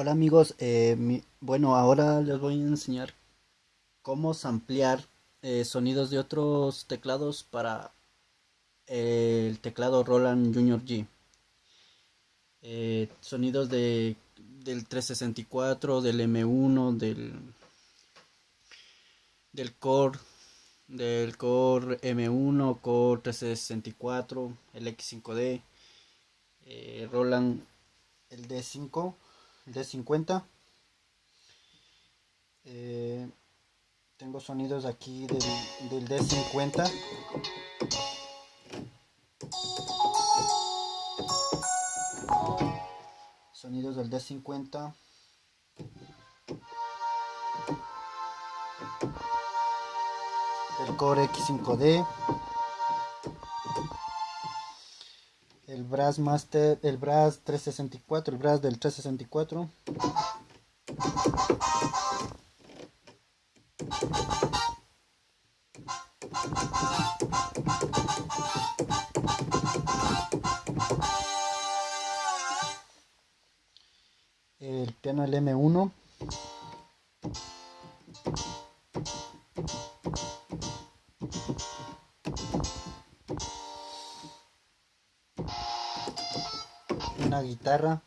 Hola amigos, eh, bueno ahora les voy a enseñar cómo samplear eh, sonidos de otros teclados para el teclado Roland Junior G. Eh, sonidos de, del 364, del M1, del, del Core, del Core M1, Core 364, el X5D, Roland el D5 de 50 eh, tengo sonidos aquí del, del D50 sonidos del D50 del Core X5D Brass Master, el Brass 364, el Brass del 364. El piano el M1. Una guitarra.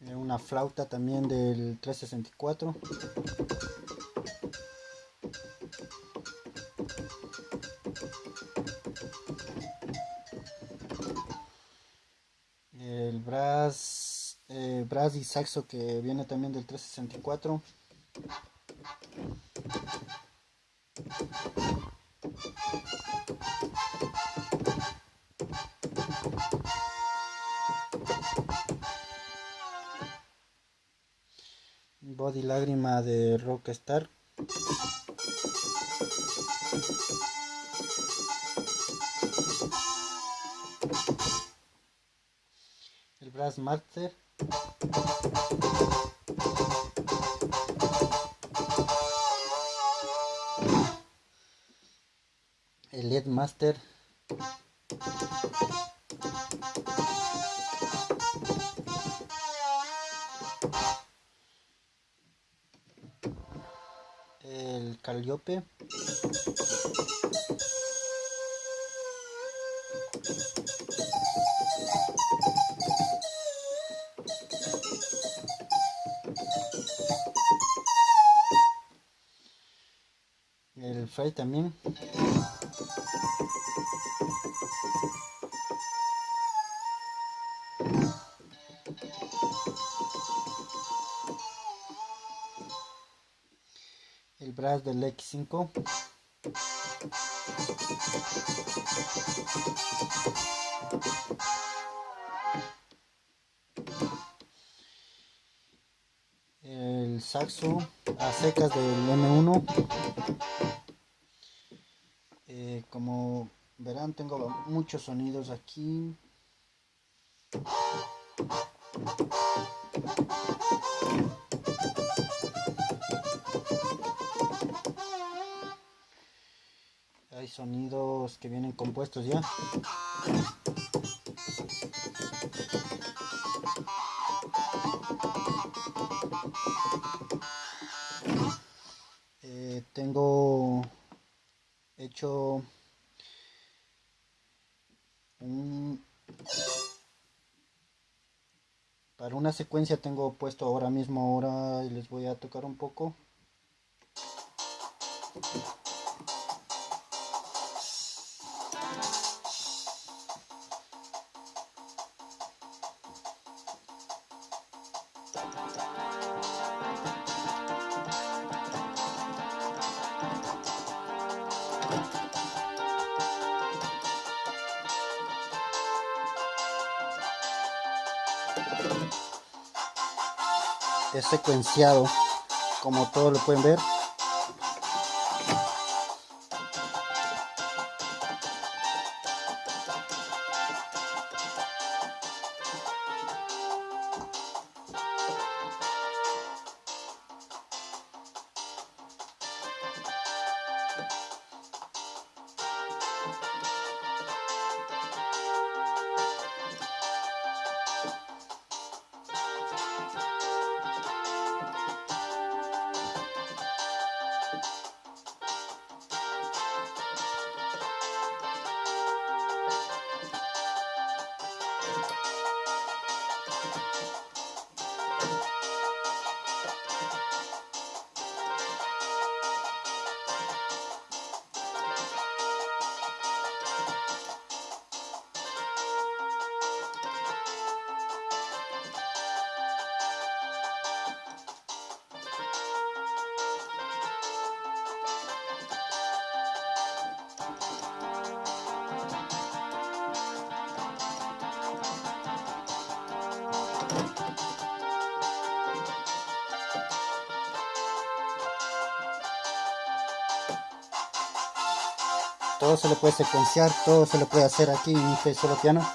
Eh, una flauta también del 364 y saxo que viene también del 364 body lágrima de rockstar. El brass master el LED Master. El Calliope Fray también. El brazo del X5 el saxo a secas del M1 eh, como verán tengo muchos sonidos aquí. Hay sonidos que vienen compuestos ya. Eh, tengo hecho un para una secuencia tengo puesto ahora mismo ahora les voy a tocar un poco es secuenciado como todos lo pueden ver todo se le puede secuenciar todo se le puede hacer aquí en este solo piano.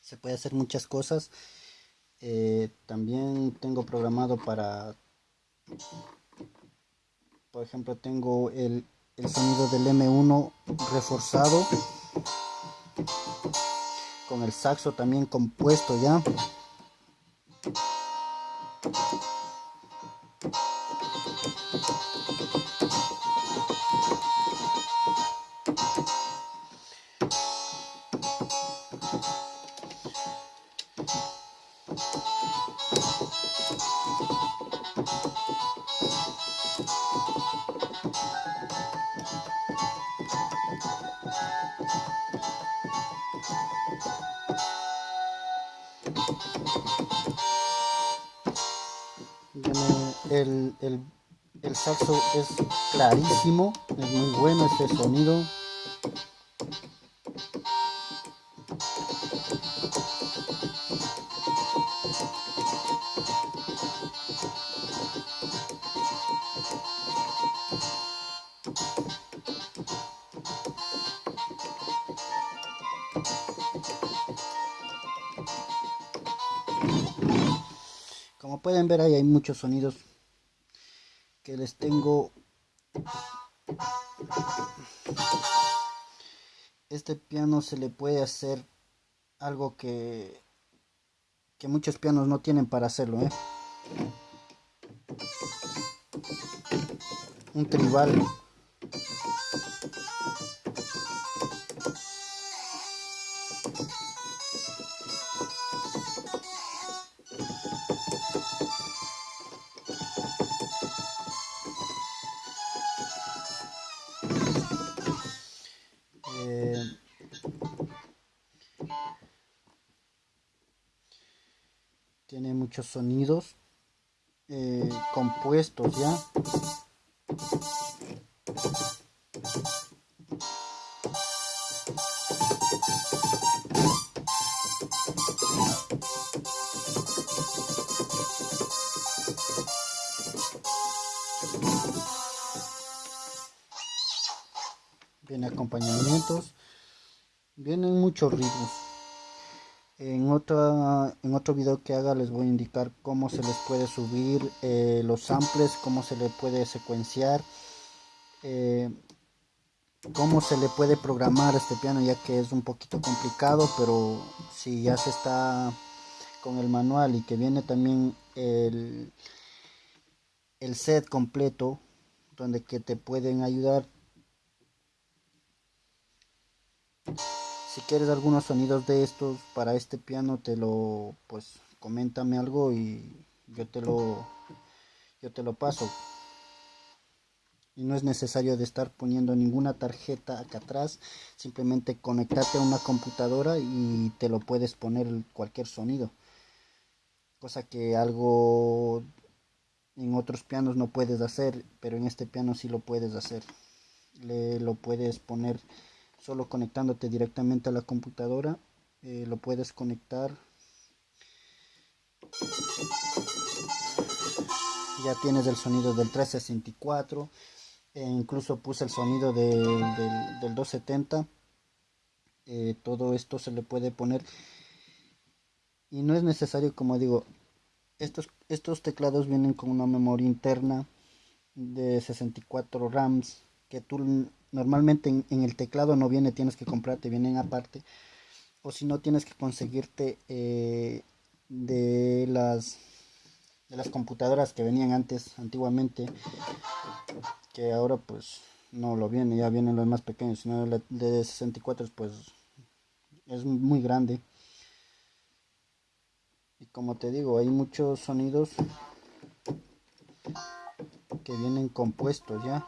Se puede hacer muchas cosas. Eh, también tengo programado para por ejemplo tengo el, el sonido del M1 reforzado con el saxo también compuesto ya el, el, el saxo es clarísimo, es muy bueno este sonido. Como pueden ver ahí hay muchos sonidos que les tengo este piano se le puede hacer algo que que muchos pianos no tienen para hacerlo ¿eh? un tribal muchos sonidos eh, compuestos ya viene acompañamientos vienen muchos ritmos en, otra, en otro video que haga les voy a indicar cómo se les puede subir eh, los samples, cómo se le puede secuenciar, eh, cómo se le puede programar este piano ya que es un poquito complicado, pero si ya se está con el manual y que viene también el, el set completo donde que te pueden ayudar si quieres algunos sonidos de estos para este piano te lo pues coméntame algo y yo te lo yo te lo paso. Y no es necesario de estar poniendo ninguna tarjeta acá atrás simplemente conectarte a una computadora y te lo puedes poner cualquier sonido. Cosa que algo en otros pianos no puedes hacer pero en este piano sí lo puedes hacer. Le lo puedes poner solo conectándote directamente a la computadora eh, lo puedes conectar. Ya tienes el sonido del 364 e incluso puse el sonido del, 270 eh, todo esto se le puede poner. Y no es necesario como digo estos, estos teclados vienen con una memoria interna de 64 rams que tú Normalmente en, el teclado no viene, tienes que comprarte, vienen aparte. O si no, tienes que conseguirte eh, de las de las computadoras que venían antes, antiguamente, que ahora pues no lo viene, ya vienen los más pequeños, sino de 64 pues es muy grande. Y como te digo, hay muchos sonidos que vienen compuestos ya.